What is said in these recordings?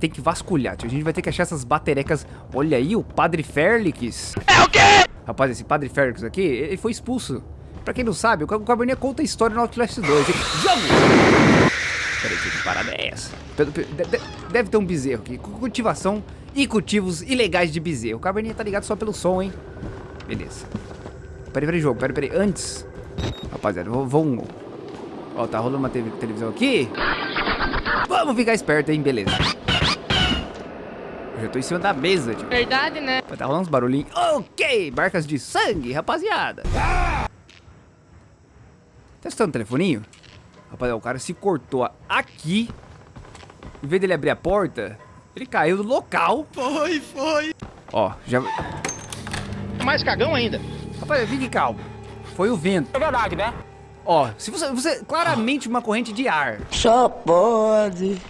Tem que vasculhar, tio. A gente vai ter que achar essas baterecas. Olha aí, o Padre Félix. É o quê? Rapaz, esse Padre Félix aqui, ele foi expulso. Pra quem não sabe, o Cabernet conta a história no Outlast 2. Jogo! Peraí, que parada é essa? Deve ter um bezerro aqui. Cultivação e cultivos ilegais de bezerro. O Cabernet tá ligado só pelo som, hein? Beleza. Peraí, peraí, jogo. Peraí, peraí. Antes. Rapaziada, vamos... Ó, tá rolando uma televisão aqui. Vamos ficar esperto, hein? Beleza. Eu já tô em cima da mesa, tio. Verdade, né? Tá rolando uns barulhinhos. Ok, marcas de sangue, rapaziada. Testando o telefoninho. Rapaziada, o cara se cortou aqui. Em vez dele abrir a porta, ele caiu do local. Foi, foi. Ó, já... Mais cagão ainda. Rapaz, fique calmo. Foi o vento. É verdade, né? Ó, se você, você claramente uma corrente de ar. Só pode.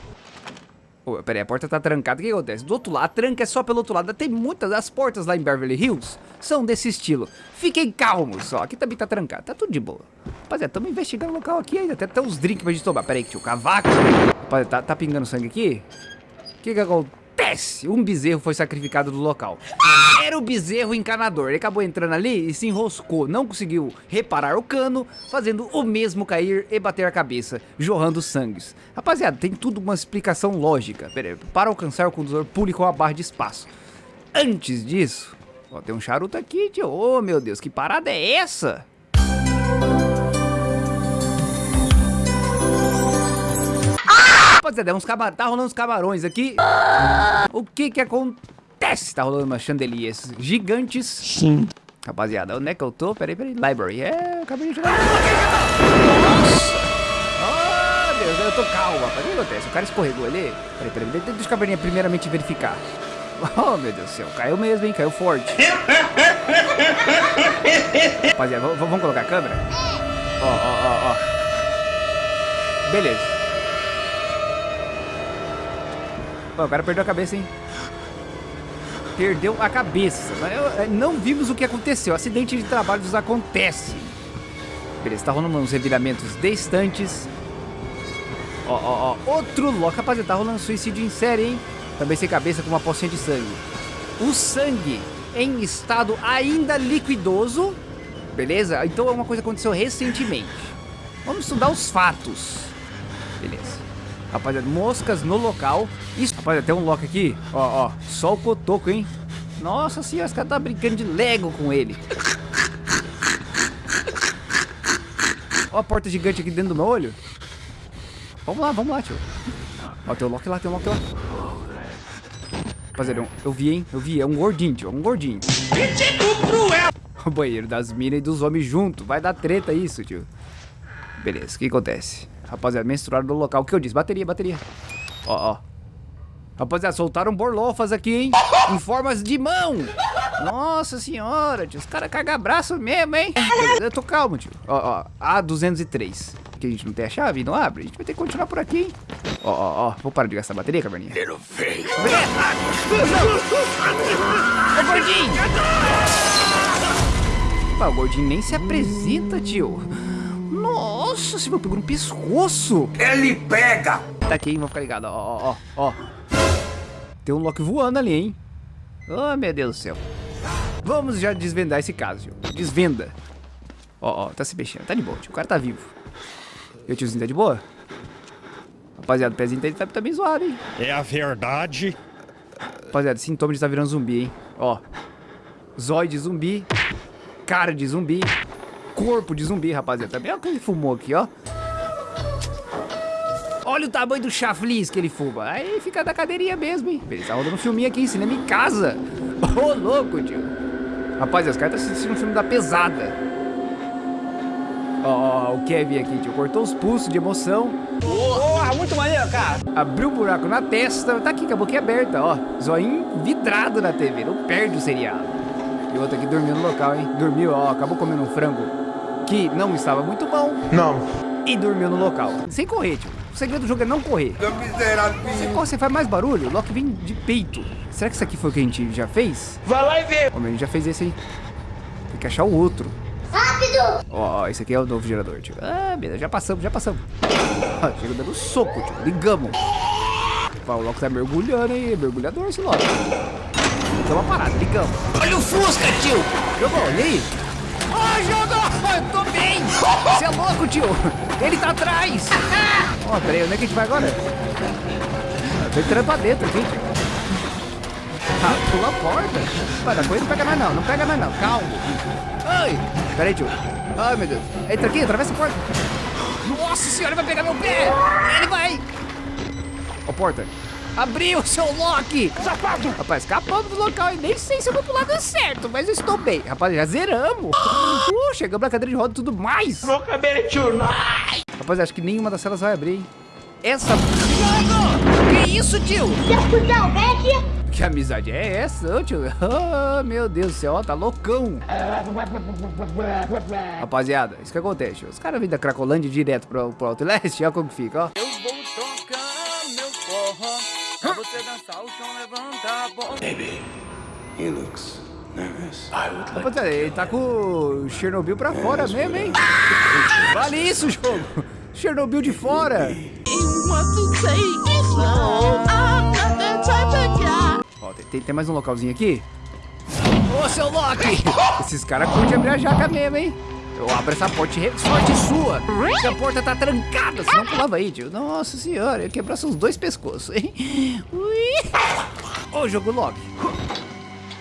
Peraí, a porta tá trancada. O que acontece? Do outro lado, a tranca é só pelo outro lado. Tem muitas das portas lá em Beverly Hills são desse estilo. Fiquem calmos, ó. Aqui também tá trancado. Tá tudo de boa. Rapaziada, estamos investigando o local aqui ainda. Até tem uns drinks pra gente tomar. Peraí, que tinha o cavaco. Rapaziada, tá, tá pingando sangue aqui? O que que acontece? Um bezerro foi sacrificado do local. Era o bezerro encanador. Ele acabou entrando ali e se enroscou. Não conseguiu reparar o cano, fazendo o mesmo cair e bater a cabeça, jorrando sangues. Rapaziada, tem tudo uma explicação lógica. Aí, para alcançar o condutor, pule com a barra de espaço. Antes disso... Ó, tem um charuto aqui, tio. Oh, meu Deus, que parada é essa? Rapaziada, é camarões. Tá rolando uns camarões aqui. O que que acontece? Tá rolando umas chandeliers gigantes. Sim. Rapaziada, onde é que eu tô? Peraí, peraí. Library. É, eu acabei de chegar. Nossa! Oh, Deus, eu tô calma. O que acontece? O cara escorregou ali. Peraí, peraí. Deixa o caverninha primeiramente verificar. Oh, meu Deus do céu. Caiu mesmo, hein? Caiu forte. Rapaziada, vamos colocar a câmera? Ó, ó, ó, ó. Beleza. Pô, o cara perdeu a cabeça, hein? Perdeu a cabeça. Eh, não vimos o que aconteceu. Acidente de trabalhos acontece. Beleza, tá rolando uns reviramentos distantes. Ó, ó, ó. Outro loco. Rapaziada, tá rolando suicídio em série, hein? Também sem cabeça com uma pocinha de sangue. O sangue em estado ainda liquidoso. Beleza? Então é uma coisa que aconteceu recentemente. Vamos estudar os fatos. Beleza. Rapaziada, moscas no local. Isso, rapaziada, tem um lock aqui. Ó, ó, só o cotoco, hein? Nossa senhora, esse cara tá brincando de Lego com ele. Ó a porta gigante aqui dentro do meu olho. Vamos lá, vamos lá, tio. Ó, tem um lock lá, tem um lock lá. Rapaziada, eu vi, hein? Eu vi, é um gordinho, tio, é um gordinho. O banheiro das minas e dos homens junto. Vai dar treta isso, tio. Beleza, o que acontece? Rapaziada, menstruaram no local. O que eu disse? Bateria, bateria. Ó, ó. Rapaziada, soltaram borlofas aqui, hein? Em formas de mão. Nossa senhora, tio. Os caras cagam braço mesmo, hein? Eu tô calmo, tio. Ó, ó. A203. Que a gente não tem a chave, não abre. A gente vai ter que continuar por aqui, hein? Ó, ó, ó. Vou parar de gastar bateria, caverninha. Cheiro feio. Ô, gordinho. Pá, o gordinho nem se apresenta, tio. Nossa, você me pegou no pescoço. Ele pega. Tá aqui, hein? Vou ficar ligado. Ó, ó, ó, ó. Tem um Loki voando ali, hein? Oh, meu Deus do céu. Vamos já desvendar esse caso, tio. Desvenda. Ó, ó, tá se mexendo. Tá de boa, tio. O cara tá vivo. E o tiozinho tá de boa? Rapaziada, o pezinho dele tá, tá bem zoado, hein? É a verdade. Rapaziada, sintoma de estar tá virando zumbi, hein? Ó. Zóio de zumbi. Cara de zumbi corpo de zumbi, rapaziada. Também olha o que ele fumou aqui, ó. Olha o tamanho do chaflis que ele fuma. Aí fica da cadeirinha mesmo, hein. Ele tá rodando um filminho aqui, cinema em casa. Ô, oh, louco, tio. Rapaziada, os caras estão assistindo um filme da pesada. Ó, oh, o Kevin aqui, tio. Cortou os pulsos de emoção. Porra, muito maneiro, cara. Abriu um buraco na testa. Tá aqui com a boquinha aberta, ó. Zoinho vidrado na TV. Não perde o seriado. E outro aqui dormiu no local, hein. Dormiu, ó. Acabou comendo um frango que não estava muito bom. Não. E dormiu no local. Sem correr, tio. O segredo do jogo é não correr. miserável. Você corre, você faz mais barulho, o Loki vem de peito. Será que isso aqui foi o que a gente já fez? Vai lá e vê. Ô, a gente já fez esse aí. Tem que achar o outro. Rápido! Ó, esse aqui é o novo gerador, tio. Ah, beleza, já passamos, já passamos. Ó, chega dando soco, tio. Ligamos. O Loki tá mergulhando, hein? Mergulhador esse Loki. Deu uma parada, ligamos. Olha o Fusca, tio! Jogou, e aí? Ah, jogou! Tô bem! Você é louco, tio! Ele tá atrás! Ó, oh, peraí, onde é que a gente vai agora? Tô entrando pra dentro aqui. Ah, pula a porta. Dar coisa, não pega mais não, não pega mais não, calma. Ai, peraí, tio. Ai, meu Deus. Entra aqui, atravessa a porta. Nossa senhora, vai pegar meu pé! Ele vai! Ó, porta. Abriu, seu Loki! Safado! Rapaz, escapamos do local e nem sei se eu vou pro lado certo, mas eu estou bem. Rapaz, já zeramos. Uh, chegamos na cadeira de roda e tudo mais. Rapaz, acho que nenhuma das celas vai abrir, hein? Essa... Que isso, tio? Que amizade é essa, tio? Oh, meu Deus do céu, ó, tá loucão. Rapaziada, isso que acontece. Os caras vêm da Cracolândia direto pro, pro Outlast, olha como que fica, ó. Eu vou tocar meu forró Pra você dançar o chão, levantar a bola Maybe he looks nervous. I would like Rapaziada, ele tá com o Chernobyl pra fora mesmo, hein? Vale isso, jogo. Chernobyl de fora. Ó, tem- tem, tem mais um localzinho aqui? Ô, seu Loki! Esses caras curtem abrir a jaca mesmo, hein? Eu abro essa porta e sorte sua! Que a porta tá trancada, senão pulava aí, tio. Nossa senhora, eu quebrar seus dois pescoços, hein? Ui! Ô, jogo Loki!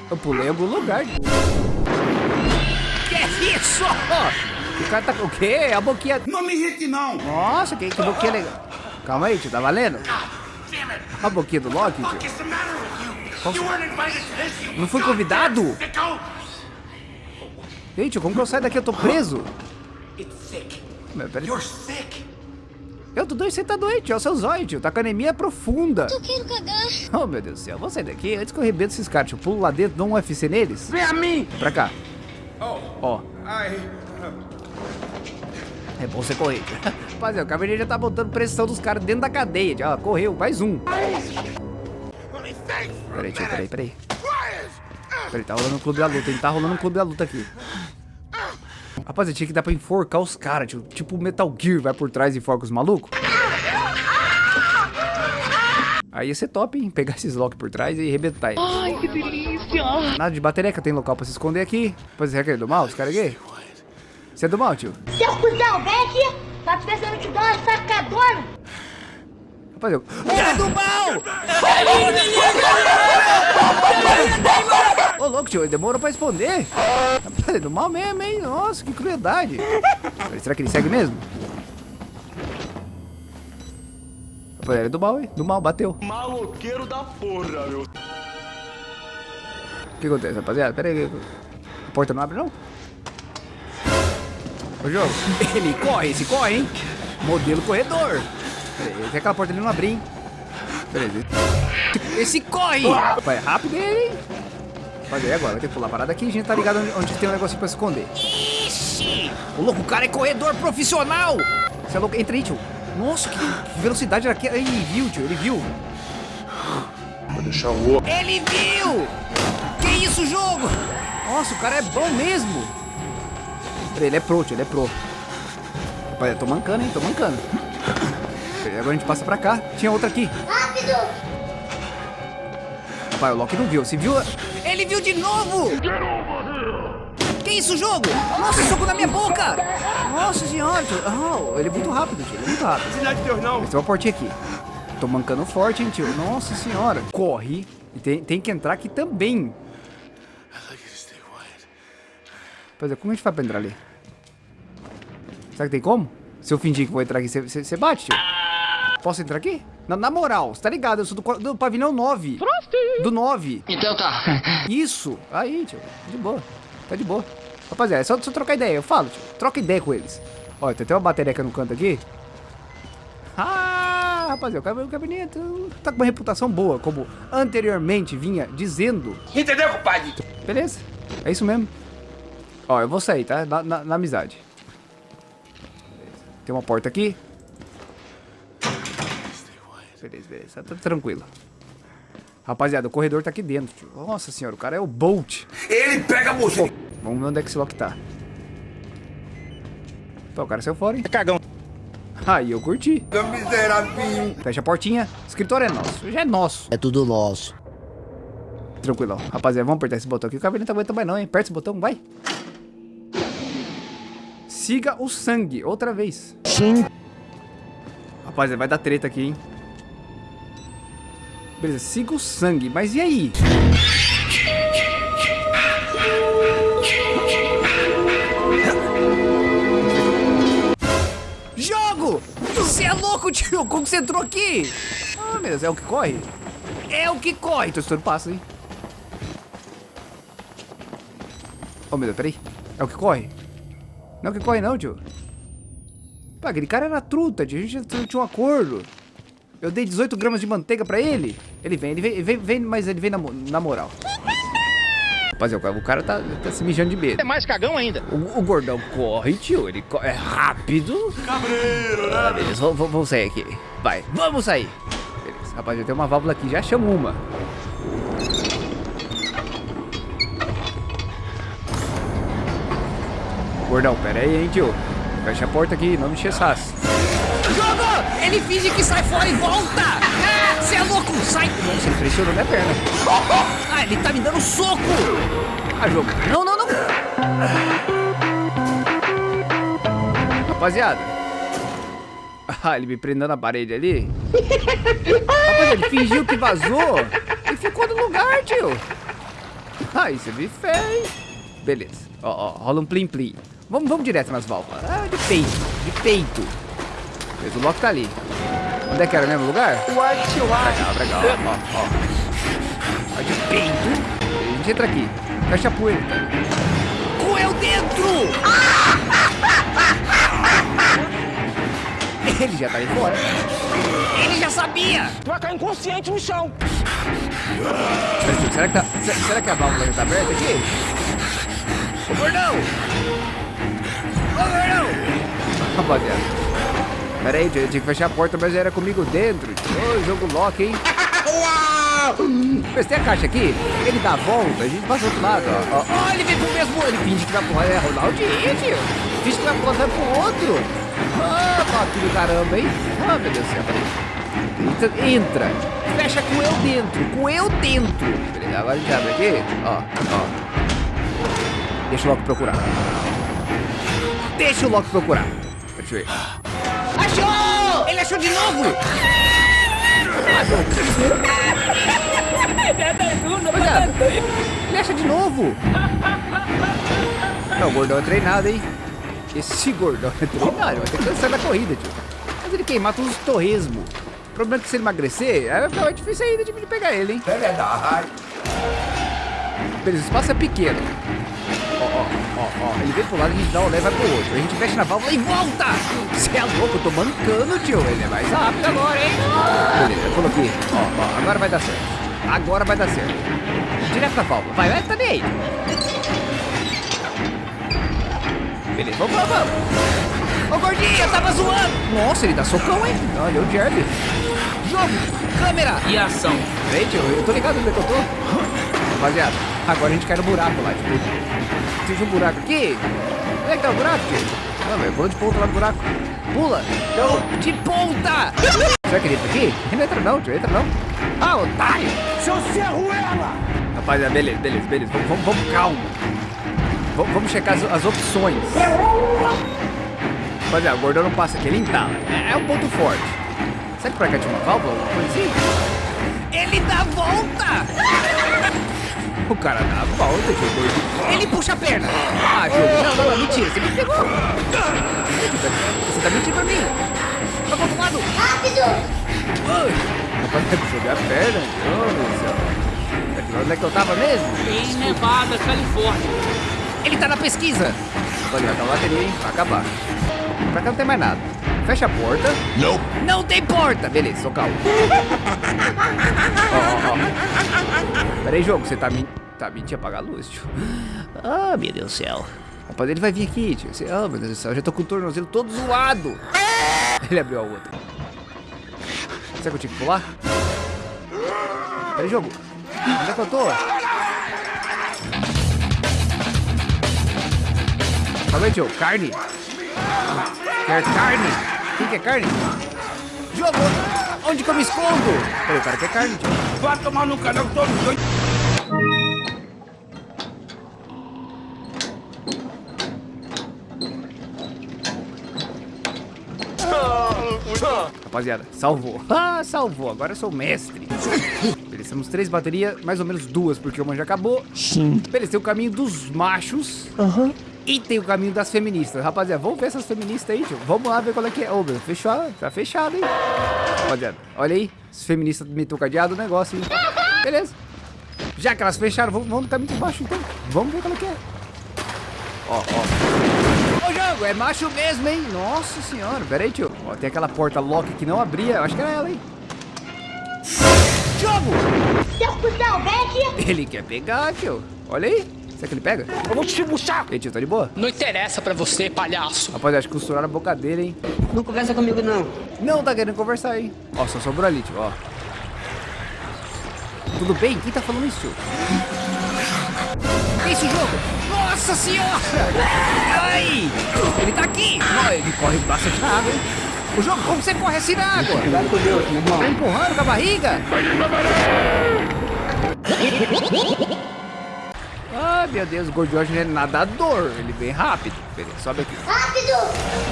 Eu pulei algum lugar. Que isso? O cara tá com o quê? A boquinha... Não me irrite, não. Nossa, que, que boquinha legal. Calma aí, tio, tá valendo? A boquinha do Loki, tio. Não fui convidado? Gente, como que eu saio daqui? Eu tô preso. It's sick. Mas, peraí. You're sick. Eu tô doente, você tá doente, é o seu zóio, tio. Tá com anemia profunda. Eu quero cagar. Oh, meu Deus do céu. Vou sair daqui antes que eu arrebento esses caras. Tio, pulo lá dentro, dou um UFC neles. Vem a mim. Pra cá. Oh, Ó, I. é bom você correr. Rapaziada, o Caverninha já tá botando pressão dos caras dentro da cadeia. Ó, correu, mais um. Peraí, tio, peraí, peraí. Peraí, tá rolando um clube da luta, hein? Tá rolando um clube da luta aqui. Rapaz, tinha que dar pra enforcar os caras, tio. Tipo Metal Gear vai por trás e enforca os malucos. Aí ia ser top, hein? Pegar esses lock por trás e arrebentar eles. Ai, que delícia! Nada de batereca, tem local pra se esconder aqui. Pois é, que é do mal, os caras aqui? Você é do mal, tio? Seu cuzão, vem aqui. Tá pensando te dar uma sacadona? Rapaz, eu... Ele é do mal! Louco, tio, ele demorou pra responder. É do mal mesmo, hein? Nossa, que crueldade. Será que ele segue mesmo? Rapaz, ele é do mal, hein? Do mal, bateu. Maloqueiro da porra, meu. O que acontece, rapaziada? Pera aí. A porta não abre, não? Ô, jogo. Ele corre, esse corre, hein? Modelo corredor. Pera aí, que aquela porta ali não abrir, hein? Aí. Esse corre! Vai rápido ele, hein? E agora? Vai ter que pular a parada aqui. A gente tá ligado onde, onde tem um negocinho pra se esconder. Ixi! O louco, o cara é corredor profissional! Você é louco? Entra aí, tio. Nossa, que, que velocidade era aqui. Ele viu, tio, ele viu. Vou deixar o outro. Ele viu! Que isso, jogo? Nossa, o cara é bom mesmo. Peraí, ele é pro, tio, ele é pro. Rapaz, eu tô mancando, hein? Tô mancando. Agora a gente passa pra cá. Tinha outra aqui. Rápido. Rapaz, o Loki não viu. Se viu... Ele viu de novo! Que isso, jogo? Nossa, soco na minha boca! Nossa senhora. Oh, ele é muito rápido, tio. Ele é muito rápido. Cidade de Deus, não. Mas tem uma portinha aqui. Tô mancando forte, hein, tio. Nossa senhora. Corre. E tem, tem que entrar aqui também. Pois é, como a gente faz pra entrar ali? Será que tem como? Se eu fingir que vou entrar aqui, você bate, tio? Posso entrar aqui? Na, na moral, você tá ligado? Eu sou do, do pavilhão 9. Do 9. Então tá Isso. Aí, tio. De boa. Tá de boa. Rapaziada, é só, só trocar ideia. Eu falo, tio. Troca ideia com eles. Olha, tem até uma bateria no canto aqui. Ah, rapaziada, o o cabinet tá com uma reputação boa, como anteriormente vinha dizendo. Entendeu, compadre? Beleza, é isso mesmo. Ó, eu vou sair, tá? Na, na- na amizade. Tem uma porta aqui. Beleza, beleza, tá tranquilo. Rapaziada, o corredor tá aqui dentro, tio. Nossa senhora, o cara é o Bolt. Ele pega você. Vamos ver onde é que esse lock tá. Pô, o cara saiu fora, hein? Cagão. Aí eu curti. Fecha a portinha. O escritório é nosso. Já é nosso. É tudo nosso. Tranquilão. Rapaziada, vamos apertar esse botão aqui. O cabelo não tá aguentando mais não, hein? Aperta esse botão, vai. Siga o sangue. Outra vez. Sim. Rapaziada, vai dar treta aqui, hein? Beleza, siga o sangue. Mas e aí? Jogo! Você é louco, tio! Como você entrou aqui? Ah, Deus, é o que corre? É o que corre! Tô estourando passo, hein? Oh, meu Deus, peraí. É o que corre? Não é o que corre não, tio. Pá, aquele cara era truta, tio. A gente tinha um acordo. Eu dei 18 gramas de manteiga pra ele. Ele vem, ele vem, ele vem, vem mas ele vem na, na moral. Rapaziada, o cara tá, tá se mijando de medo. É mais cagão ainda. O, o gordão corre, tio. Ele co- é rápido. Cabreiro, né? Ah, beleza, vamos, vamos- sair aqui. Vai, vamos sair. Beleza, rapaziada, tem uma válvula aqui. Já chamo uma. Gordão, pera aí, hein, tio. Fecha a porta aqui, não me enche saço. Jogo! Ele finge que sai fora e volta! Você é louco! Sai! Nossa, ele pressionou minha perna. Ah, ele tá me dando soco! Ah, jogo. Não, não, não! Rapaziada. Ah, ele me prendendo na parede ali. Rapaziada, ele fingiu que vazou e ficou no lugar, tio. Ah, isso é me fez. Beleza. Ó, ó, rola um plim-plim. Vamos, vamos direto nas válvulas. Ah, de peito, de peito. Beleza, o Loki tá ali. Onde é que era o mesmo lugar? Cá, pra cá, ó, ó, ó. Ó, de peito. A gente entra aqui. Fecha a poeira. Com eu dentro! Ele já tá ali fora. Ele já sabia! Tu vai cair inconsciente no chão. Será que, tá, se- será que a válvula já tá aberta aqui? Ô, gordão! Ô, gordão! Rapaziada. Pera aí, tio, eu tinha que fechar a porta, mas era comigo dentro. Ô, jogo Loki, hein? Mas tem a caixa aqui, ele dá a volta, a gente passa do outro lado, ó. Ó, ele vem pro mesmo, ele finge que vai pro é Ronaldinho, tio. Finge que vai pro vai pro outro. Ah, papo do caramba, hein? Ah, meu Deus do céu, peraí. Entra, entra. Fecha com eu dentro, com eu dentro. Agora a gente abre aqui, ó, ó. Deixa o Loki procurar. Deixa o Loki procurar. Deixa eu ver. Achou de novo! Ele acha de novo. Não, o gordão é treinado, hein? Esse gordão é treinado, ele vai ter que cansar da corrida, tio. Mas ele queimar todos os torresmos. O problema é que se ele emagrecer, ficar mais difícil ainda de de pegar ele, hein? É verdade. Beleza, o espaço é pequeno. Ó, ó. Ele vem pro lado, a gente dá um leva pro outro. A gente fecha na válvula e volta! Você é louco, eu tô mancando, tio. Ele é mais rápido agora, hein? Beleza, coloquei. Ó, ó, agora vai dar certo. Agora vai dar certo. Direto na válvula. Vai, vai, tá nem aí. Beleza, vamos, vamos, vamos. Ô, gordinho, eu tava zoando. Nossa, ele dá socão, hein? Olha, o Jerry. Jogo, câmera. E ação. Peraí, tio, eu tô ligado onde é que eu tô. Rapaziada, agora a gente cai no buraco lá, tipo. Tinha um buraco aqui? Onde é que tá o buraco, tio? De ponta lá no buraco. Pula! Não, de ponta! Será que ele entra aqui? Ele não entra não, tio, entra não. Ah, otário! Seu Cerruela! Rapaziada, beleza, beleza, beleza. Vamos, vamos, vamos calmo. Vamos, vamos checar as, as opções. Rapaziada, o gordão não passa aqui, ele entala. É, é um ponto forte. Será que pra cá tinha uma válvula? Coisa assim? Ele dá volta! O cara dá a volta, gordinho. Ele puxa a perna. Ah, jogo. Não, não, não, mentira. Você me pegou. Você tá mentindo pra mim. Outro lado. Rápido! Rapaziada, jogar a perna. Oh, meu Deus do céu. Onde é que eu tava mesmo? Em Nevada, Califórnia. Ele tá na pesquisa. Olha, tá lá hein? Vai acabar. Pra cá não tem mais nada. Fecha a porta. Nope. Não tem porta. Beleza, sou calmo. Ó, ó, ó. Pera aí, jogo. Você tá, min... tá mentindo apagar a luz, tio. Ah, meu Deus do céu. Rapaz, ele vai vir aqui, tio. Você... Ah, meu Deus do céu. Eu já tô com o tornozelo todo zoado. Ele abriu a outra. Será que eu tinha que pular? Pera aí, jogo. Onde é que eu tô? Calma aí, tio. Carne. Quer carne? Quem quer carne? Jogo! Onde que eu me escondo? Peraí, o cara quer carne. Vai tomar no canal todo doido. Rapaziada, salvou. Ah, salvou. Agora eu sou o mestre. Beleza, temos três baterias, mais ou menos duas, porque uma já acabou. Sim. Beleza, tem o caminho dos machos. Aham. E tem o caminho das feministas. Rapaziada, vamos ver essas feministas aí, tio. Vamos lá ver qual é que é. Ô, meu, fechou. Tá fechado, hein? Rapaziada, olha aí. As feministas meteu cadeado o negócio, hein? Beleza. Já que elas fecharam, vamos, vamos no caminho de baixo, então. Vamos ver qual é que é. Ó, ó. Ô, jogo, é macho mesmo, hein? Nossa senhora. Pera aí, tio. Ó, tem aquela porta lock que não abria. Eu acho que era ela, hein? Jogo! Seu cuzão, vem aqui. Ele quer pegar, tio. Olha aí. Será que ele pega? Eu vou te puxar. E aí, tio, tá de boa? Não interessa pra você, palhaço. Rapaz, acho que costuraram a boca dele, hein? Não conversa comigo, não. Não tá querendo conversar, hein? Ó, só sobrou ali, tio, ó. Tudo bem? Quem tá falando isso? Que isso, jogo? Nossa senhora! Ai! Ele tá aqui! Ó, ele corre bastante na água, hein? O jogo, como você corre assim na água? Cuidado com Deus, meu irmão. Tá empurrando com a barriga? Ai, meu Deus, o Gordiógeno é nadador. Ele vem rápido. Beleza, sobe aqui. Rápido.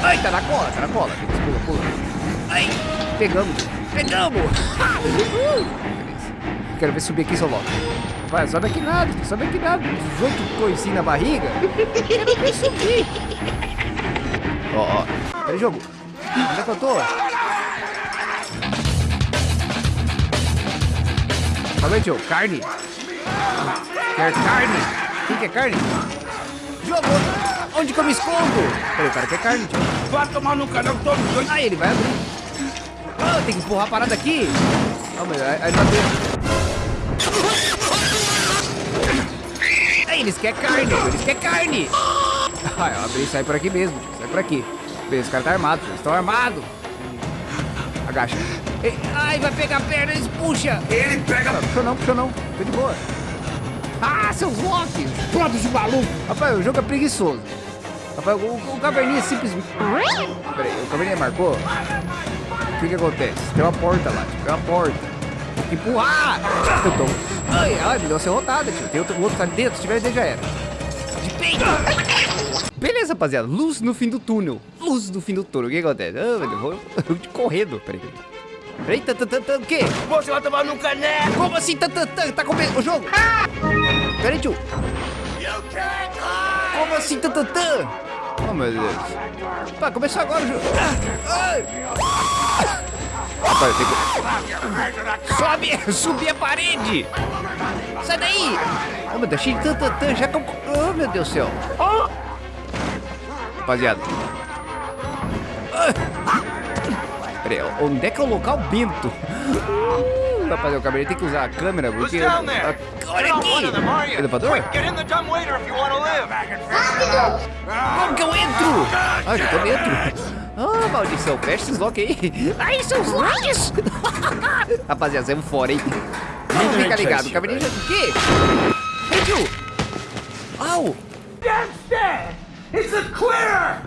Ai, tá na cola, tá na cola. Pula, pula. Ai, pegamos. Pegamos. Beleza. Quero ver subir aqui, seu Loki. Vai, sobe aqui nada, sobe aqui nada. 18 coisinhas na barriga. Quero ver subir. Ó, ó. Peraí, jogo. Onde é que eu tô? Calma aí, tio. Carne. Quer carne? Quem quer carne? Jogo! Onde que eu me escondo? Peraí, o cara quer carne. Vai tomar no canal todo doido. Aí ele vai abrir. Ah, tem que empurrar a parada aqui. Calma aí, aí ele. Aí eles querem carne. Eles querem carne. Ah, eu abri e sai por aqui mesmo, tio. Sai por aqui. Beleza, os caras tá armado. Eles estão armados. Agacha. Ai, vai pegar a perna, eles puxa. Ele pega. Puxou não, puxou não. Tô de boa. Ah, seus locks! Pronto de maluco. Rapaz, o jogo é preguiçoso. Rapaz, o, o caverninha simplesmente... Peraí, o caverninha marcou? O que que acontece? Tem uma porta lá, tio. Tem uma porta. Tem que empurrar! Eu tô... Ai, ai, me deu uma serrotada, tio. Tem outro, o outro tá ali dentro. Se tiver dentro, já era. De peito! Beleza, rapaziada. Luz no fim do túnel. Luz no fim do túnel. O que acontece? Ah, meu Deus, vou, vou de correndo. Peraí, peraí. Tan, o quê? Você vai tomar no caneco. Como assim, tan? Tá comendo o jogo? Peraí, tio. Como assim, tan, tan, tan? Oh, meu Deus. Pá, começou agora o jogo. Ah, tenho que... Sobe, subir a parede. Sai daí. Oh, meu Deus, cheio de tan. Já... Oh, meu Deus do céu. Rapaziada. Ah. Peraí, onde é que é o local bento? Uh, Rapaziada, o cabelo tem que usar a câmera porque... Olha aqui! Elevador? Live. Como que eu entro? Ah, eu tô dentro. Ah, maldição, fecha esses locks aí. Ai, seus locks! Rapaziada, saímos fora, hein? Não fica ligado, o cabelinho já... O quê? Ei, tio! Au! It's a clear.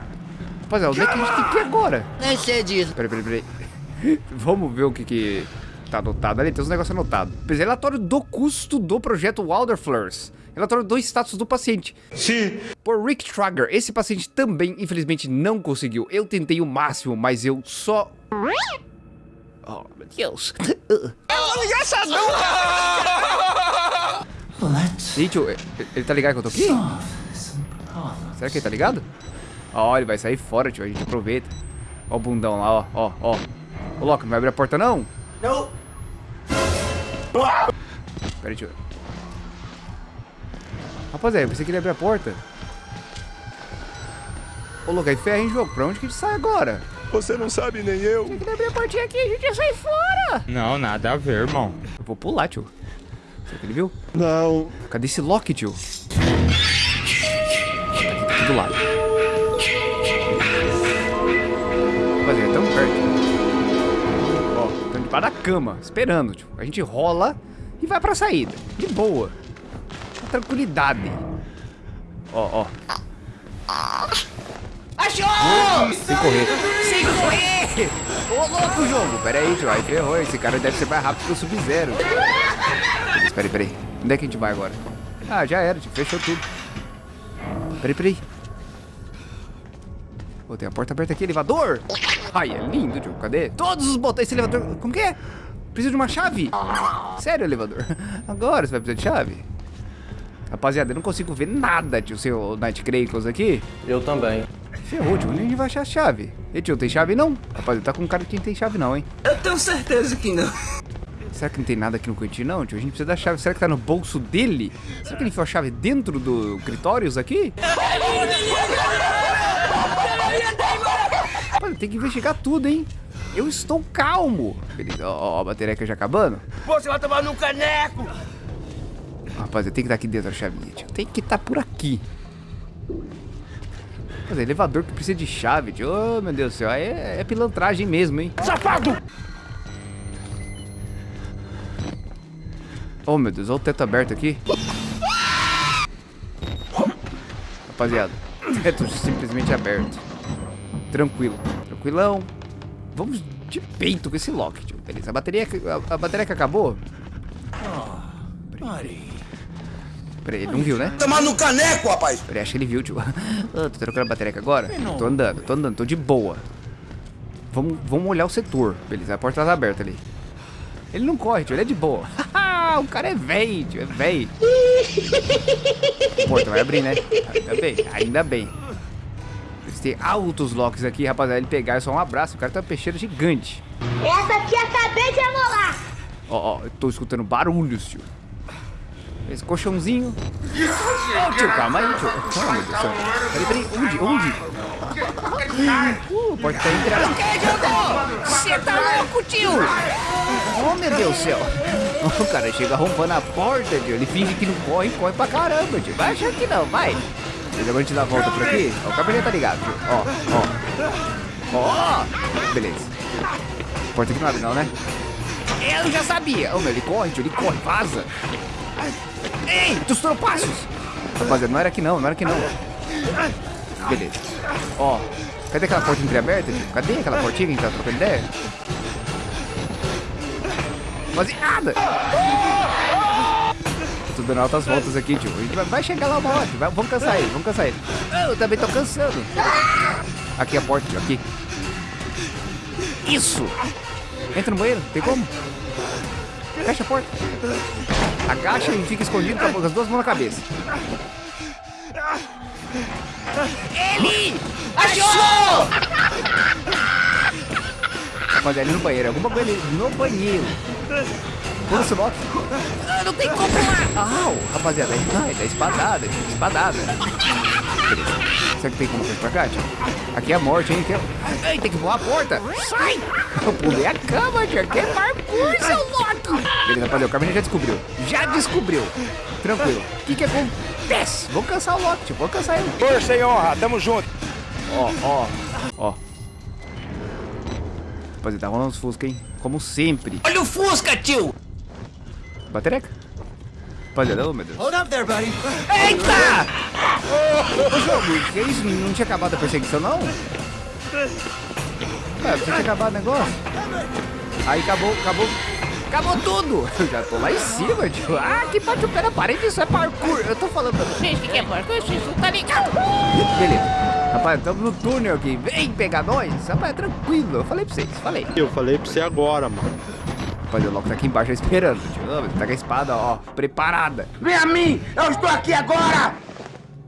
Rapaziada, onde é que a gente tem que ir agora? Nem sei disso. Peraí, peraí, peraí. Vamos ver o que que tá anotado ali. Tem uns negócios anotados. Relatório do custo do projeto Wilderflowers. Relatório do status do paciente. Sim. Por Rick Trager, esse paciente também, infelizmente, não conseguiu. Eu tentei o máximo, mas eu só... Oh, meu Deus. Ih, tio, ele, ele tá ligado que eu tô aqui? Será que ele tá ligado? Ó, ele vai sair fora, tio. A gente aproveita. Ó o bundão lá, ó, ó, ó. Ô, Loki, não vai abrir a porta, não? Não. Pera aí, tio. Rapaziada, eu pensei que ele ia abrir a porta. Ô, Loki, aí ferra em jogo. Pra onde que a gente sai agora? Você não sabe nem eu. Tem que abrir a portinha aqui, a gente ia sair fora. Não, nada a ver, irmão. Eu vou pular, tio. Será que ele viu? Não. Cadê esse Loki, tio? Tá aqui do lado. Debaixo da cama, esperando, tio. A gente rola e vai pra saída. De boa. Com tranquilidade. Ó, ó. Achou! Sem correr. Sem correr! Ô, louco, jogo. Pera aí, tio. Aí ferrou. Esse cara deve ser mais rápido que o Sub-Zero. Espera aí, peraí. Onde é que a gente vai agora? Ah, já era, tio. Fechou tudo. Peraí, peraí. Pô, tem a porta aberta aqui, elevador. Ai, é lindo, tio. Cadê? Todos os botões desse elevador. Como que é? Precisa de uma chave. Sério, elevador? Agora você vai precisar de chave? Rapaziada, eu não consigo ver nada, tio, seu Night Crackles aqui. Eu também. Ferrou, tio. Onde a gente vai achar a chave? E tio, tem chave não? Rapaziada, tá com um cara que não tem chave não, hein? Eu tenho certeza que não. Será que não tem nada aqui no cantinho não, tio? A gente precisa da chave. Será que tá no bolso dele? Será que ele enfiou a chave dentro do Critórios aqui? Rapaz, tem que investigar tudo, hein? Eu estou calmo. Beleza, ó, ó, a bateria já acabando. Você vai tomar no caneco! Rapaz, tem que estar aqui dentro a chavinha, tio. Tem que estar por aqui. Mas é elevador que precisa de chave, tio. Oh, meu Deus do céu. aí É, é pilantragem mesmo, hein? Safado! Oh, meu Deus. Olha o teto aberto aqui. Rapaziada. Teto simplesmente aberto. Tranquilo. Tranquilão. Vamos de peito com esse lock, tio. Beleza. A bateria, que- a, a bateria que acabou. Peraí, ele não viu, né? Tomar no caneco, rapaz! Peraí, acho que ele viu, tio. Ah, tô trocando a bateria aqui agora? Tô andando, tô andando, tô de boa. Vamos, vamos olhar o setor. Beleza, a porta tá aberta ali. Ele não corre, tio, ele é de boa. o cara é velho, tio, é velho. Porta vai abrir, né? Ainda bem, ainda bem. Têm altos locks aqui, rapaziada. Ele pegar é só um abraço. O cara tá uma peixeira gigante. Essa aqui acabei de amolar. Ó, ó, eu tô escutando barulhos, tio. Esse colchãozinho. Ô, tio, calma aí, tio. Oh, meu Deus do céu. Peraí, peraí, onde? Onde? Uh, a porta tá entrando. Você tá louco, tio? Oh, meu Deus do céu. O cara chega rompando a porta, tio. Ele finge que não corre, corre pra caramba, tio. Vai achar que não, vai. Agora a gente dá a volta por aqui. O cabelo tá ligado. Ó, ó. Ó. Beleza. Porta aqui não abre não, né? Eu já sabia. Ô, meu, ele corre, tio, ele corre, vaza. Ei, dos tropassos. Rapaziada, não era aqui não, não era aqui não. Beleza. Ó, cadê aquela porta entreaberta, tio? Cadê aquela portinha que a gente tá trocando ideia? Quase nada. Tô dando altas voltas aqui, tio. A gente vai, vai chegar lá uma hora. Vai- vamos cansar ele, vamos cansar ele. Eu também tô cansando. Aqui a porta, tio, aqui. Isso. Entra no banheiro, tem como? Fecha a porta. Agacha e fica escondido com as duas mãos na cabeça. Ele! Achou! Rapaziada, ele no banheiro. Alguma coisa ali no banheiro. Pula esse lock. Ah, não tem como lá. Au, rapaziada. Ai, dá espadada, tio. Espadada. Beleza. Será que tem como sair pra cá, tio? Aqui é a morte, hein? Aqui é... Ai, tem que voar a porta. Sai! Eu pulei a cama, tio. Aqui é parkour, seu Loki. Beleza, rapaziada. O Carmen já descobriu. Já descobriu. Tranquilo. O que que acontece? Vou cansar o Loki, tio. Vou cansar ele. Força e honra, tamo junto! Ó, ó, ó. Rapaziada, tá rolando os Fusca, hein? Como sempre. Olha o Fusca, tio! Batereca? Rapaziada, ô meu Deus. Hold up there, buddy. Eita! Ô, jogo, que isso? Não tinha acabado a perseguição, não? Ué, você tinha acabado o negócio? Aí acabou, acabou. Acabou tudo! Eu já tô lá em cima, tio. Ah, que bate o pé na parede, isso é parkour. Eu tô falando pra vocês que é parkour, vocês não tá ligado. Beleza. Rapaz, estamos no túnel aqui. Vem pegar nós. Rapaz, tranquilo. Eu falei pra vocês, falei. Eu falei pra você agora, mano. Rapaz, o Loki tá aqui embaixo esperando, Tá com a espada, ó, preparada. Vem a mim! Eu estou aqui agora!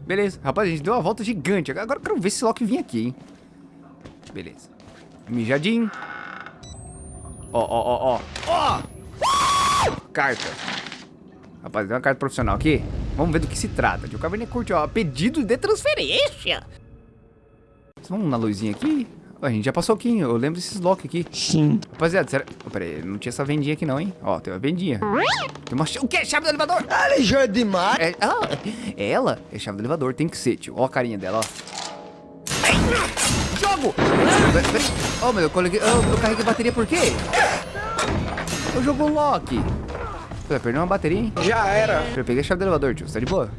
Beleza. Rapaz, a gente deu uma volta gigante. Agora eu quero ver se o Loki vir aqui, hein. Beleza. Mijadinho. Ó, ó, ó, ó. Ó! Carta. Rapaz, tem uma carta profissional aqui. Vamos ver do que se trata. O Caverninha curte, ó. Pedido de transferência. Vamos na luzinha aqui. A gente já passou aqui, hein? Eu lembro desses Loki aqui. Sim. Rapaziada, será... Oh, não tinha essa vendinha aqui não, hein? Ó, tem uma vendinha. Tem uma... O quê? Chave do elevador? Ligeiro demais. É, ah, é ela é chave do elevador, tem que ser, tio. Ó a carinha dela, ó. Ai, jogo! Peraí, peraí. Oh, meu, eu, coloquei, eu, eu carreguei bateria por quê? Eu jogo Loki. Pô, perdeu uma bateria, hein? Já era! Eu peguei a chave do elevador, tio. Você tá de boa?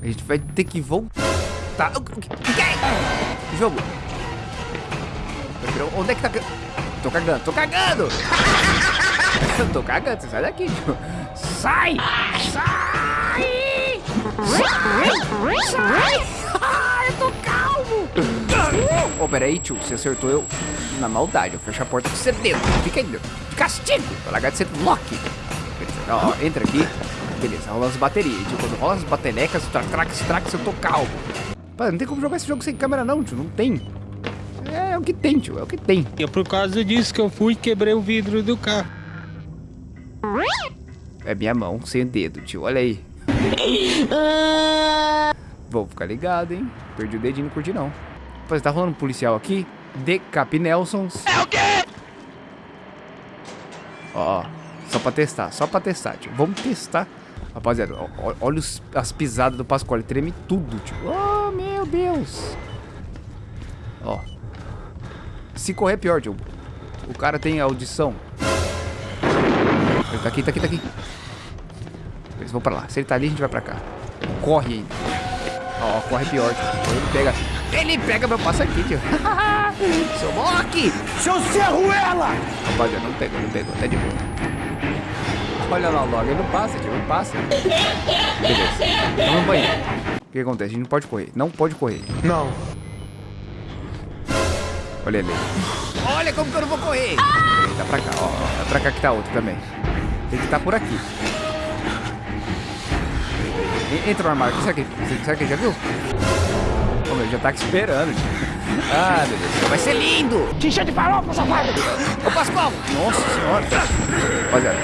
A gente vai ter que voltar. O que? Jogo. Onde é que tá... Tô cagando, tô cagando! Tô cagando, sai daqui, tio. Sai! Sai! Sai! Sai! Eu tô calmo! Ô, oh, peraí, tio, você acertou eu na maldade. Eu fecho a porta com dentro. Fica aí, de castigo. Pra largar de ser. Beleza, ó, ó, entra aqui. Beleza, rola as baterias. Tio, quando rola as batenecas, trax, trax, eu tô calmo. Pá, não tem como jogar esse jogo sem câmera não, tio. Não tem. É, é o que tem, tio. É o que tem. E é por causa disso que eu fui e quebrei o vidro do carro. É minha mão sem o dedo, tio. Olha aí. Vou ficar ligado, hein? Perdi o dedinho, não curti não. Rapaz, tá rolando um policial aqui. Decap Nelsons. É o quê? Ó, ó. Só pra testar, só pra testar, tio. Vamos testar. Rapaziada, olha os- as pisadas do Pascoal. Ele treme tudo, tio. Oh, meu Deus. Ó. Se correr é pior, tio. O cara tem audição. Ele tá aqui, tá aqui, tá aqui. Eles vão pra lá. Se ele tá ali, a gente vai pra cá. Corre ainda. Ó, corre pior, tio. Ele pega. Ele pega meu passaquinho, tio. Seu Loki! Seu Serruela! Rapaziada, não pegou, não pegou. Tá de boa. Olha lá o Loki. Ele não passa, tio. Não passa. Beleza. Vamos no banheiro. O que acontece? A gente não pode correr. Não pode correr. Não. Olha ele. Olha como que eu não vou correr. Peraí, tá pra cá, ó. Tá pra cá que tá outro também. Tem que estar por aqui. En- Entra no armário. Será que, será que ele já viu? Ô, meu, já tá aqui esperando. tio. Ah, beleza. Vai ser lindo. Xixi de farofa, safado! Ô, Pascoal. Nossa senhora. Rapaziada.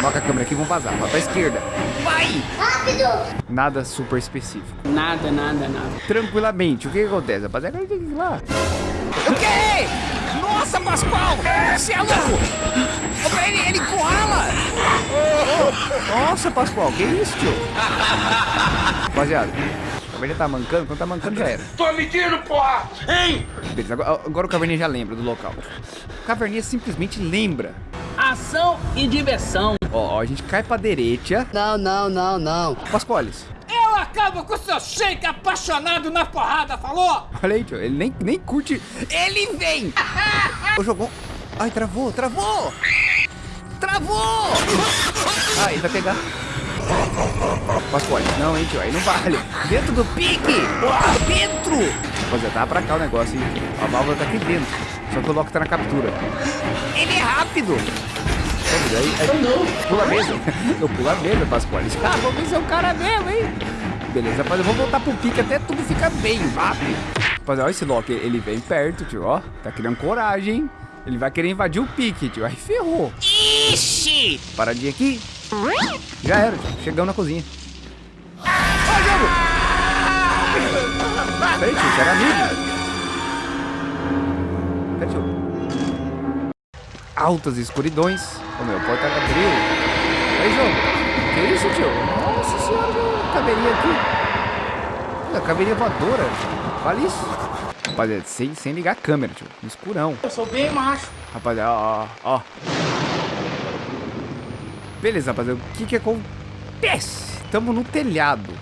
Coloca a câmera aqui e vamos vazar. Vai pra esquerda. Vai. Rápido! Nada super específico. Nada, nada, nada. Tranquilamente. O que que acontece, rapaziada? Agora tem que ir lá. O quê? Nossa, Pascoal! Você é louco! Ele, ele encurrala! Nossa, Pascoal, que isso, tio? Rapaziada, o Caverninha tá mancando, quando tá mancando já era. Tô medindo, porra! Hein? Beleza, agora, agora o Caverninha já lembra do local. O Caverninha simplesmente lembra. Ação e diversão. Ó, ó, a gente cai pra direita. Não, não, não, não. Pascoales, Eu acabo com o seu shake apaixonado na porrada, falou? olha aí, tio, ele nem, nem curte. Ele vem! O jogou. Ai, travou, travou! Travou! Ah, ele vai pegar. Pascoal, não, hein, tio, aí não vale. Dentro do pique! Dentro! Rapaziada, tá pra cá o negócio, hein? A válvula tá aqui dentro. Só que o Loki tá na captura. Ele é rápido! Aí, aí, pula mesmo. Eu pula mesmo, Pascoal. Ah, vamos ver se é o cara mesmo, hein? Beleza, rapaziada, vamos voltar pro pique até tudo ficar bem rápido. Rapaziada, olha esse Loki, ele vem perto, tio, ó. Tá criando coragem, hein? Ele vai querer invadir o pique, tio. Aí ferrou. Ixi! Paradinha aqui. Já era, tio. Chegamos na cozinha. Ó, jogo! Peraí, tio, era amigo. Peraí, tio. Altas escuridões. Meu, porta abriu. Aí, jogo. Que isso, tio? Nossa senhora. Caveirinha aqui. Olha, caveirinha voadora. Vale isso. Rapaziada, sem, sem ligar a câmera, tio. No escurão. Eu sou bem macho. Rapaziada, ó, ó, ó. Beleza, rapaziada. O que que acontece? Tamo no telhado.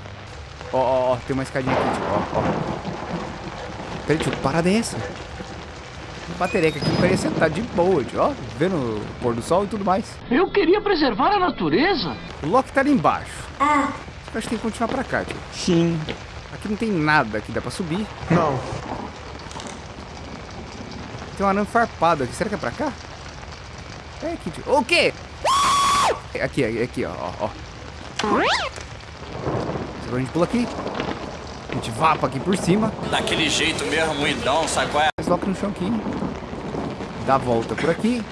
Ó, ó, ó. Tem uma escadinha aqui, tio. Ó, ó. Peraí, tio. Parada é essa? Batereca aqui parecia estar de boa, tio. Ó, vendo o pôr do sol e tudo mais. Eu queria preservar a natureza. O Loki tá ali embaixo. Eu acho que tem que continuar pra cá, tio. Sim. Aqui não tem nada que dá pra subir. Não. Tem um arame farpado aqui. Será que é pra cá? É aqui, tio. O quê? Aqui, aqui, aqui, ó, ó, ó. Agora a gente pula aqui. A gente vapa aqui por cima. Daquele jeito mesmo, muidão, sabe qual é? Desloca no chão aqui. Dá a volta por aqui.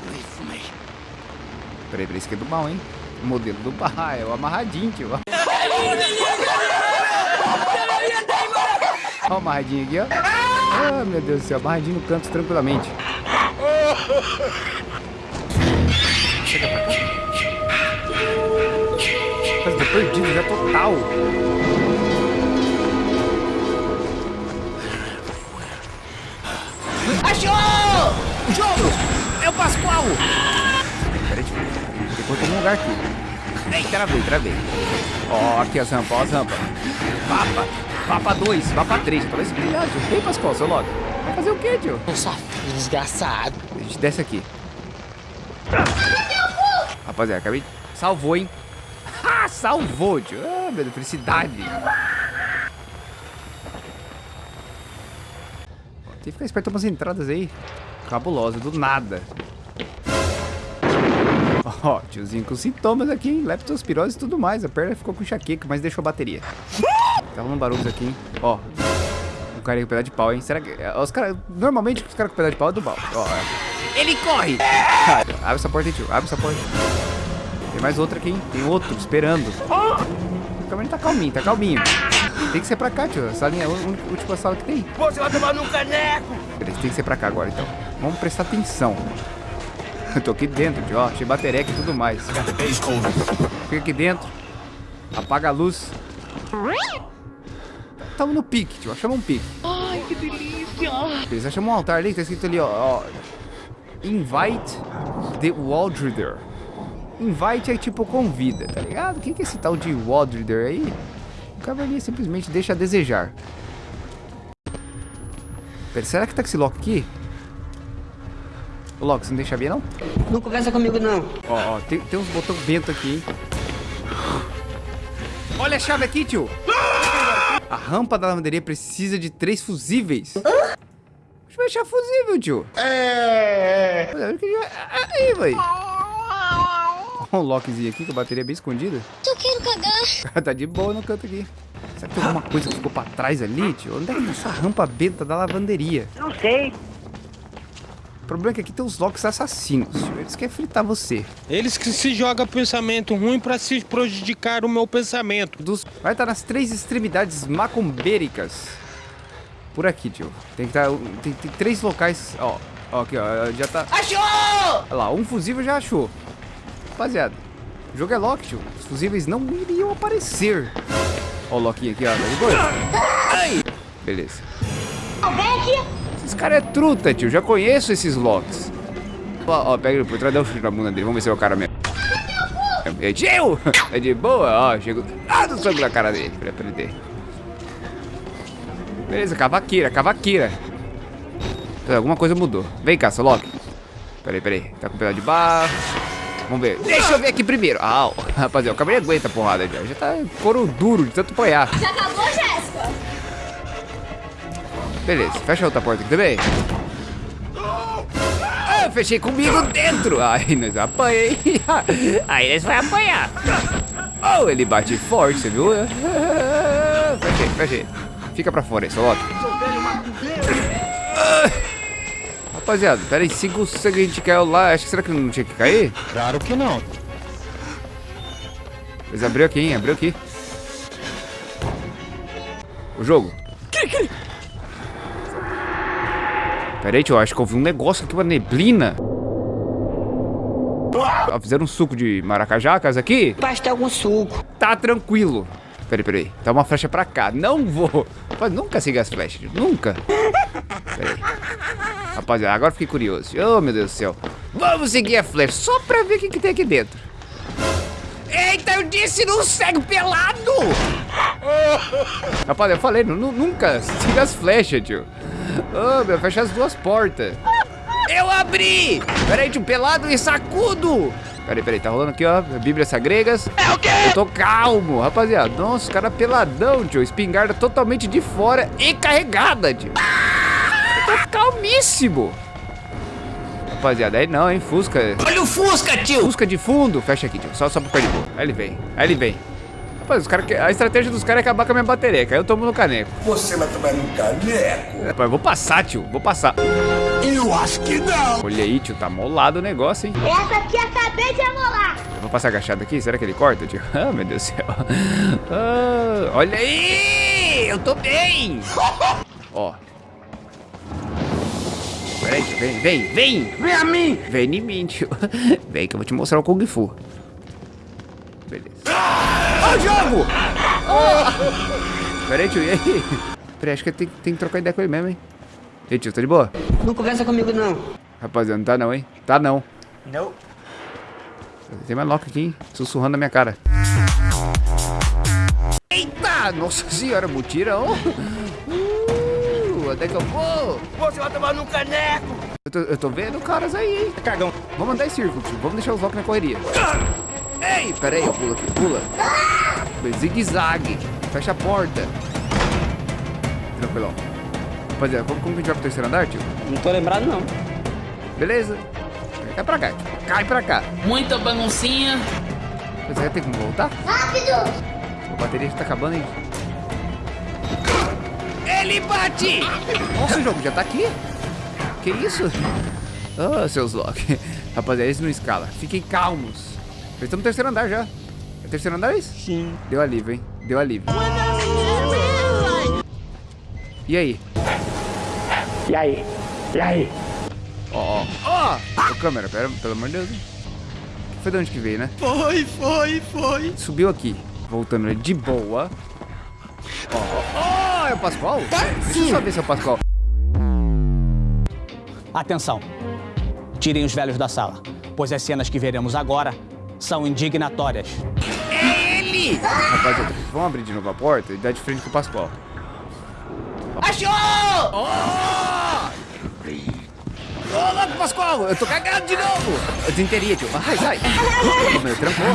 Peraí, peraí, isso aqui é do mal, hein? O modelo do. Ah, é o amarradinho, tio. Ó o amarradinho aqui, ó. Ah, meu Deus do céu. Amarradinho no canto tranquilamente. Chega pra cá. Nossa, tô perdido já total. Achou! Jogo! É o Pascoal! Peraí, deixa eu ver. Depois tem um lugar aqui. Ei, travei, travei. Ó, aqui as rampas, ó as rampas. Vapa. Vapa 2, Vapa 3. Talvez brilhar, Vem, Pascoal, seu logo. Vai fazer o quê, tio? Nossa, desgraçado. A gente desce aqui. Rapaziada, acabei... Salvou, hein? Ah, salvou, tio. Ah, meu Deus, felicidade. Tem que ficar esperto umas entradas aí. Cabulosa, do nada. Ó, tiozinho com sintomas aqui, hein? Leptospirose e tudo mais. A perna ficou com enxaqueca, mas deixou a bateria. Tá rolando barulhos aqui, hein? Ó. O cara com pedaço de pau, hein? Será que... é, Os caras... Normalmente, os caras com pedaço de pau é do mal. Ó, é. Ele corre! Abre essa porta aí, tio. Abre essa porta. Tem mais outra aqui, hein? Tem outro esperando. O caminho tá calminho, tá calminho. Tem que ser pra cá, tio. Essa linha é a última sala que tem. Você vai tomar no caneco! Beleza, tem que ser pra cá agora, então. Vamos prestar atenção. Eu tô aqui dentro, tio. Ó, cheio batereca e tudo mais. Fica aqui dentro. Apaga a luz. Tamo no pique, tio. Chama um pique. Ai, que delícia. Beleza, chama um altar ali que tá escrito ali, ó. ó Invite the Waldreader. Invite é tipo convida, tá ligado? O que é esse tal de Waldreader aí? O cavaleiro simplesmente deixa a desejar. Pera, será que tá com esse lock aqui? Ô, Loki, você não deixa ver, não? Não conversa comigo, não. Ó, ó, tem, tem uns botões bento aqui, hein? Olha a chave aqui, tio! A rampa da lavanderia precisa de três fusíveis. Deixa eu achar fusível, tio. É. Aí, velho. Olha um lockzinho aqui com a bateria bem escondida. Eu quero cagar. tá de boa no canto aqui. Será que tem alguma coisa que ficou pra trás ali, tio? Onde é que tá essa rampa benta da lavanderia? Não sei. O problema é que aqui tem os locks assassinos, tio. Eles querem fritar você. Eles que se jogam pensamento ruim pra se prejudicar o meu pensamento. dos... Vai estar nas três extremidades macumbéricas. Por aqui, tio. Tem que estar... Tem, tem três locais... Ó, ó, aqui, ó. Já tá... Achou! Olha lá, um fusível já achou. Rapaziada, o jogo é lock, tio. Os fusíveis não iriam aparecer. Ó o Loki aqui, ó. Tá de boa? Ai! Beleza. Aqui. Esses caras é truta, tio. Já conheço esses locks. Ó, ó, pega ele por trás, dá um chute na bunda dele. Vamos ver se é o cara mesmo. É tio! É de boa, ó. Chegou. Ah, do sangue na cara dele pra aprender. Beleza, cavaqueira, cavaqueira. Alguma coisa mudou. Vem cá, seu Loki. Peraí, peraí. Tá com um pedaço de barro. Vamos ver. Deixa eu ver aqui primeiro. Au. Rapaziada, o cabelo aguenta a porrada já. Já tá couro duro de tanto apanhar. Já acabou, Jéssica? Beleza, fecha a outra porta aqui também. Ah, fechei comigo dentro. Ai, nós apanhei. Aí nós vai apanhar. Oh, ele bate forte, você viu? Fechei, fechei. Fica pra fora Loki. Ah. Rapaziada, pera aí, cinco segundos a gente caiu lá. Acho que será que não tinha que cair? Claro que não. Mas abriu aqui, hein? Abriu aqui. O jogo. Pera aí, tio. Acho que eu vi um negócio aqui, uma neblina. Ó, fizeram um suco de maracajacas aqui? Basta algum suco. Tá tranquilo. Peraí, peraí. Tá uma flecha pra cá. Não vou. Mas nunca siga as flechas. Nunca. Rapaziada, agora fiquei curioso. Oh, meu Deus do céu. Vamos seguir a flecha só pra ver o que, que tem aqui dentro. Eita, eu disse não segue pelado! Rapaz, eu falei, nu- nu- nunca siga as flechas, tio. Oh, meu, fecha as duas portas. Eu abri! Peraí, tio, pelado e sacudo! Peraí, peraí, tá rolando aqui, ó, Bíblias Sagregas. É o quê? Eu tô calmo, rapaziada. Nossa, o cara peladão, tio. Espingarda totalmente de fora e carregada, tio. Tô calmíssimo. Rapaziada, aí não, hein, Fusca. Olha o Fusca, tio! Busca de fundo. Fecha aqui, tio. Só, só pro ficar de boa. Aí ele vem. Aí ele vem. Rapaz, os cara, que- a estratégia dos caras é acabar com a minha bateria. Aí eu tomo no caneco. Você vai tomar no caneco? Rapaz, eu vou passar, tio. Vou passar. Eu acho que não. Olha aí, tio. Tá molado o negócio, hein? Essa aqui acabei de amolar. Eu vou passar agachado aqui. Será que ele corta, tio? Ah, meu Deus do céu. Ah, olha aí! Eu tô bem! Ó. Peraí, tio. Vem, vem, vem! Vem a mim. Vem em mim, tio. Vem que eu vou te mostrar o Kung Fu. Beleza. Ó o jogo! Oh! Pera aí, tio, e aí? Pera aí, acho que tem, tem que trocar ideia com ele mesmo, hein? E aí, tio, tá de boa? Não conversa comigo, não. Rapaziada, não tá não, hein? Tá não. Não. Tem mais lock aqui, hein? Sussurrando na minha cara. Eita! Nossa senhora, mutirão! Onde é que eu vou? Você vai tomar no caneco. Eu tô, eu tô vendo caras aí, hein? Cagão. Vamos andar em círculo, tio. Vamos deixar os Loki na correria. Ei, pera aí, eu pulo aqui, pula. Zigue-zague. Fecha a porta. Tranquilão. Rapaziada, como, como que a gente vai pro terceiro andar, tio? Não tô lembrado, não. Beleza. Cai pra cá, tio. Cai pra cá. Muita baguncinha. Você vai ter como voltar? Rápido! A bateria já tá acabando, hein? Ele bate! Nossa, o jogo já tá aqui. Que isso? Ah, seus Loki. Rapaziada, esse não escala. Fiquem calmos. Nós estamos no terceiro andar já. É terceiro andar isso? Sim. Deu alívio, hein? Deu alívio. E aí? E aí? E aí? Ó, ó, ó! Ô, câmera, pera, pelo amor de Deus. hein? Foi de onde que veio, né? Foi, foi, foi. Subiu aqui. Voltando de boa. Ó, ó, ó, é o Pascoal? Deixa eu só ver se é o Pascoal. Atenção! Tirem os velhos da sala, pois as cenas que veremos agora são indignatórias. É ele! Rapaziada, vamos abrir de novo a porta e dar de frente com o Pascoal. Achou! Ó! Ô, louco, Pascoal! Eu tô cagado de novo! Eu desinteria, tio. Vai, sai! Meu, trancou.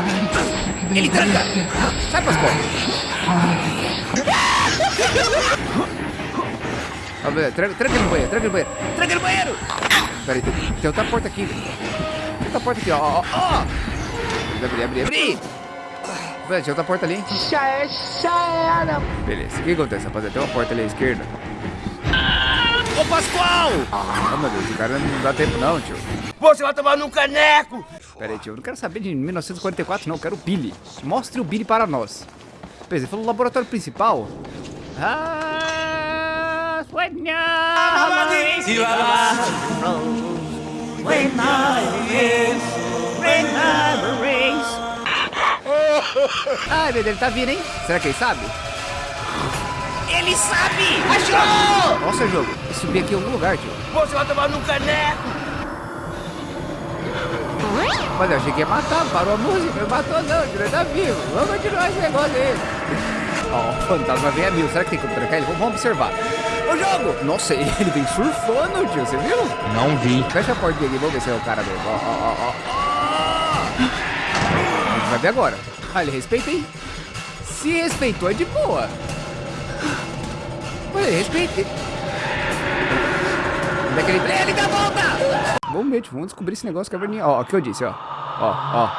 Ele tranca! Sai, Pascoal! Rapaziada, Tranca, tranca ele no banheiro, tranca ele no banheiro! Tranca ele no banheiro! Pera aí, tem, tem outra porta aqui. Tem outra porta aqui, ó, ó, ó! Abrir, abrir, abrir! Velho, tinha outra porta ali, hein? Já é, já era. Beleza, o que acontece, rapaziada? Tem uma porta ali à esquerda. Ô, Pascoal! Ah, meu Deus, o cara não dá tempo não, tio. Você vai tomar no caneco. Pera aí, tio, eu não quero saber de 1944 não, eu quero o Billy. Mostre o Billy para nós. Beleza, ele falou laboratório principal. Ah, Ai, meu Deus, ele tá vindo, hein? Será que ele sabe? Ele sabe! Achou! Nossa, jogo, eu subi aqui em algum lugar, tio. Você vai tomar no caneco. Mas eu achei que ia matar, parou a música, não matou não, ele tá vivo. Vamos continuar esse negócio aí. Ó, o fantasma vem a mil, será que tem como trancar ele? Vamos observar. O jogo! Nossa, ele vem surfando, tio, você viu? Não vi. Fecha a porta aqui, vamos ver se é o cara mesmo. Ó, ó, ó, ó. A gente vai ver agora. Ah, ele respeita, hein? Se respeitou, é de boa. Olha, ele respeita. Onde é que ele... Ele dá a volta! Vamos ver, vamos descobrir esse negócio, Caverninha. Ó, o que eu disse, ó. Ó, ó.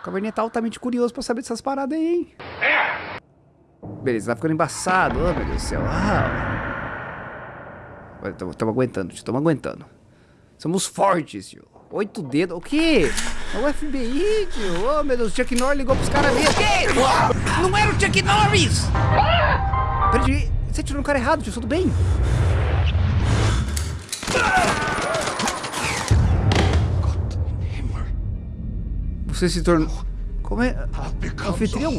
O Caverninha tá altamente curioso pra saber dessas paradas aí, hein? Beleza, tá ficando embaçado. Oh, meu Deus do céu. Ah. Estamos aguentando, tio, estamos aguentando. Somos fortes, tio. Oito dedos. O quê? É o FBI, tio. Oh, meu Deus, o Chuck Norris ligou pros caras mesmo. Que? Não era o Chuck Norris! Peraí, você tirou no cara errado, tio. Tudo bem? Você se tornou... Como é? Anfitrião?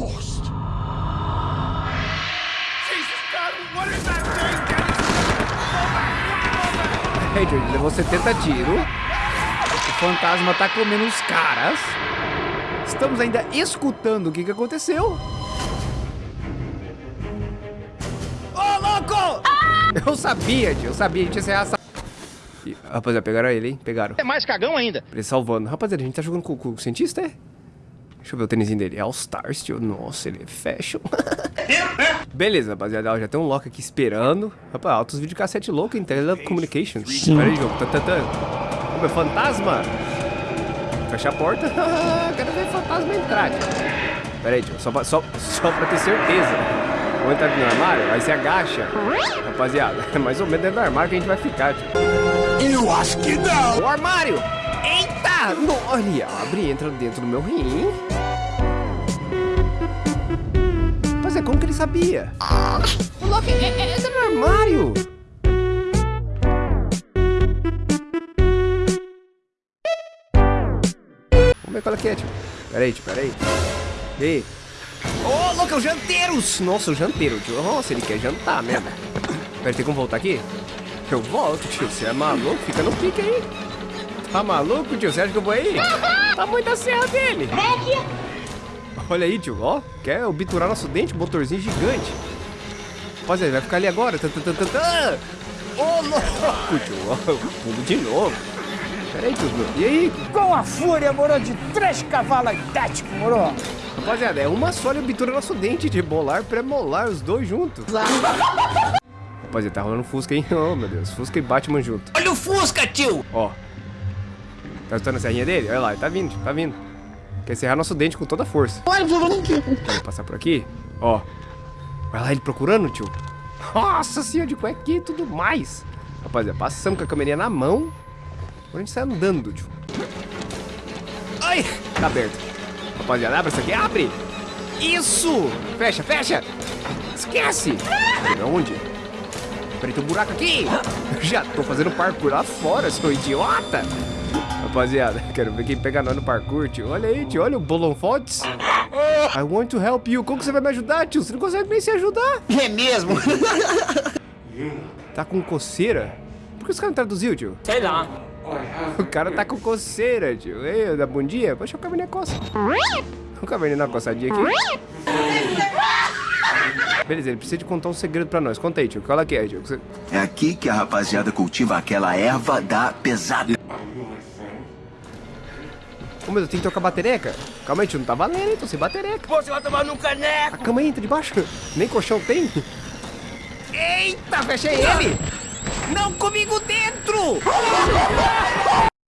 Hey, George, levou 70 tiros. O fantasma tá comendo os caras. Estamos ainda escutando o que, que aconteceu. Ô, louco! Eu sabia, tio. Eu sabia. A gente ia ser essa... Rapaziada, pegaram ele, hein? Pegaram. É mais cagão ainda. Ele salvando. Rapaziada, a gente tá jogando com, com o cientista, é? Deixa eu ver o tênisinho dele. É All Stars, tio. Nossa, ele é fashion. Beleza, rapaziada. Ó, Já tem um Loki aqui esperando. Rapaz, altos videocassete louco em Telecommunications. Sim. Pera aí, jogo. Tá, tá, tá. Ô, meu fantasma. Fecha a porta. Quero ver fantasma entrar, tio. Pera aí, tio. Só pra, só, só pra ter certeza. Vou entrar aqui no armário, aí você agacha. Rapaziada, é mais ou menos dentro do armário que a gente vai ficar, tio. Acho que não. O armário! Eita! No, olha, abre entra dentro do meu rim. Mas é como que ele sabia? O Loki é, é, entra no armário! Vamos ver qual é que é, tio. Pera aí, tio, pera aí. Ei. Ô, louco, é o janteiros! Nossa, o janteiro, tio. Nossa, ele quer jantar mesmo. Pera, tem como voltar aqui? Eu volto, tio. Você é maluco? Fica no pique aí. Tá maluco, tio? Você acha que eu vou aí? Tá muito a serra dele. Olha aí, tio. Ó, quer obturar nosso dente? Motorzinho gigante. Rapaziada, vai ficar ali agora. Ô, louco, tio. Ó, Pulo de novo. Pera aí, tio. E aí? Com a fúria, moro, de três cavalos idénticos, moro. Rapaziada, é uma só ele obtura nosso dente de molar pré-molar, os dois juntos. Rapaziada, tá rolando Fusca, hein? Oh, meu Deus. Fusca e Batman junto. Olha o Fusca, tio! Ó. Tá escutando a serrinha dele? Olha lá, ele tá vindo, tá vindo. Quer encerrar nosso dente com toda a força. Vamos passar por aqui? Ó. Vai lá ele procurando, tio. Nossa senhora, de cuequinha e tudo mais. Rapaziada, passamos com a câmerinha na mão. Agora a gente sai andando, tio. Ai, tá aberto. Rapaziada, abre isso aqui, abre. Isso! Fecha, fecha. Esquece. Onde? Peraí, tem um buraco aqui. Já tô fazendo parkour lá fora, seu idiota. Rapaziada, quero ver quem pega nós no parkour, tio. Olha aí, tio. Olha o Bolon Fontes. I want to help you. Como que você vai me ajudar, tio? Você não consegue nem se ajudar. É mesmo? Tá com coceira? Por que os caras não traduziu, tio? Sei lá. O cara tá com coceira, tio. Ei, da bundinha? Deixa o caverninha coça. O caverninha dá uma coçadinha aqui. Beleza, ele precisa de contar um segredo pra nós. Conta aí, tio. Qual é que é, tio? É aqui que a rapaziada cultiva aquela erva da pesada. Ô, meu Deus, tem que trocar batereca? Calma aí, tio. Não tá valendo, hein? Tô sem batereca. Você vai tomar no caneco! A cama entra de baixo. Nem colchão tem. Eita, fechei ele. Não comigo dentro.